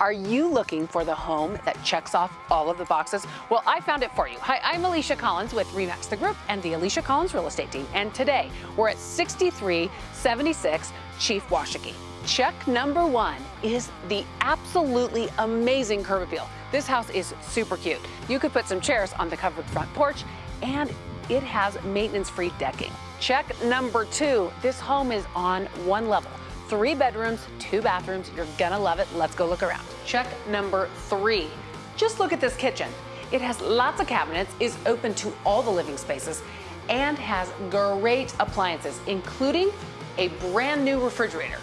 Are you looking for the home that checks off all of the boxes? Well, I found it for you. Hi, I'm Alicia Collins with Remax the Group and the Alicia Collins Real Estate Team. And today we're at 6376 Chief Washakie. Check number one is the absolutely amazing curb appeal. This house is super cute. You could put some chairs on the covered front porch and it has maintenance-free decking. Check number two, this home is on one level. Three bedrooms, two bathrooms. You're gonna love it. Let's go look around. Check number three. Just look at this kitchen. It has lots of cabinets, is open to all the living spaces, and has great appliances, including a brand new refrigerator.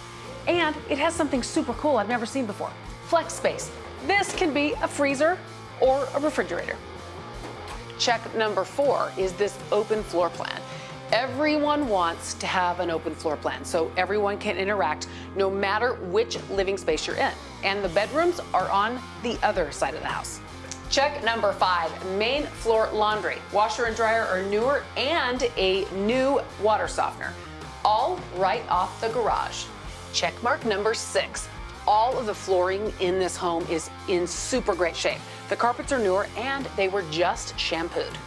And it has something super cool I've never seen before, flex space. This can be a freezer or a refrigerator. Check number four is this open floor plan. Everyone wants to have an open floor plan so everyone can interact no matter which living space you're in. And the bedrooms are on the other side of the house. Check number five, main floor laundry. Washer and dryer are newer and a new water softener. All right off the garage. Check mark number six. All of the flooring in this home is in super great shape. The carpets are newer and they were just shampooed.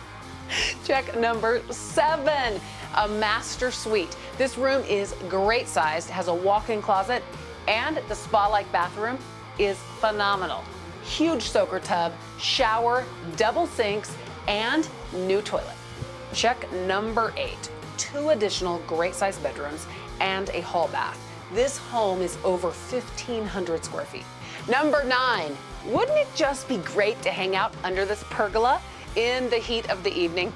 Check number seven, a master suite. This room is great sized, has a walk-in closet, and the spa-like bathroom is phenomenal. Huge soaker tub, shower, double sinks, and new toilet. Check number eight, two additional great sized bedrooms and a hall bath. This home is over 1,500 square feet. Number nine, wouldn't it just be great to hang out under this pergola in the heat of the evening?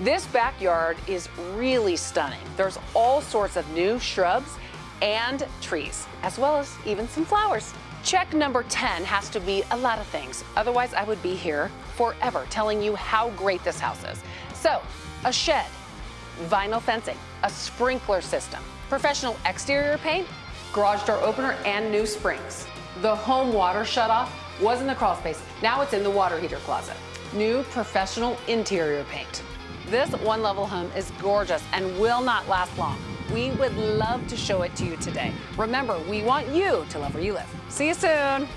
This backyard is really stunning. There's all sorts of new shrubs and trees, as well as even some flowers. Check number 10 has to be a lot of things. Otherwise, I would be here forever telling you how great this house is. So, a shed, vinyl fencing, a sprinkler system, professional exterior paint, garage door opener, and new springs. The home water shutoff was in the crawl space. Now it's in the water heater closet. New professional interior paint. This one level home is gorgeous and will not last long. We would love to show it to you today. Remember, we want you to love where you live. See you soon.